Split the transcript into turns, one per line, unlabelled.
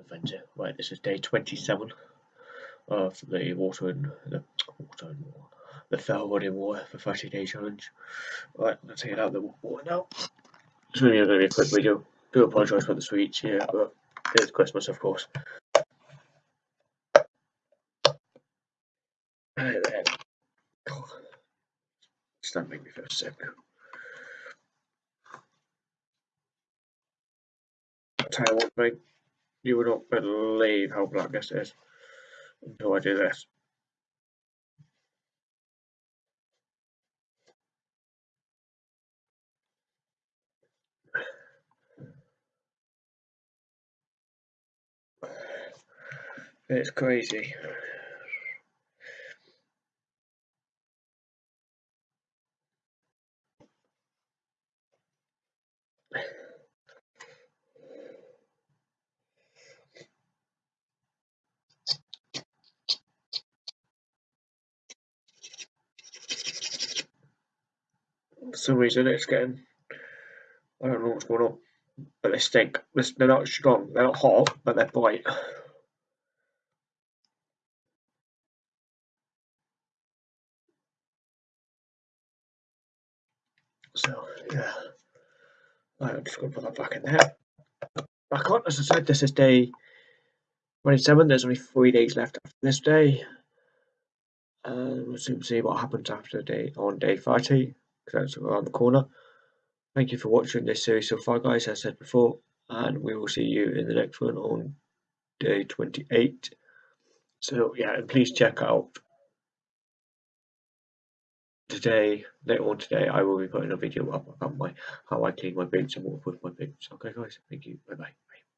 Adventure. Right, this is day 27 of the water and the water and water, the fell running water for 30 day challenge. Right, take it out the water now. It's really gonna be a quick video. Do apologise for the sweets here, but it's Christmas, of course. Right then. God, Does that make me feel sick? I'll tell you would not believe how black this is until I do this. It's crazy. For some reason it's getting I don't know what's going on. But they stink. They're not strong, they're not hot, but they're bright. So yeah. Right, I'm just gonna put that back in there. Back on, as I said, this is day 27. There's only three days left after this day. And we'll soon see what happens after day on day 30, because that's around the corner. Thank you for watching this series so far, guys, as I said before, and we will see you in the next one on day 28. So, yeah, and please check out today, later on today, I will be putting a video up about my how I clean my boots and what I with my boots. Okay, guys, thank you. Bye bye.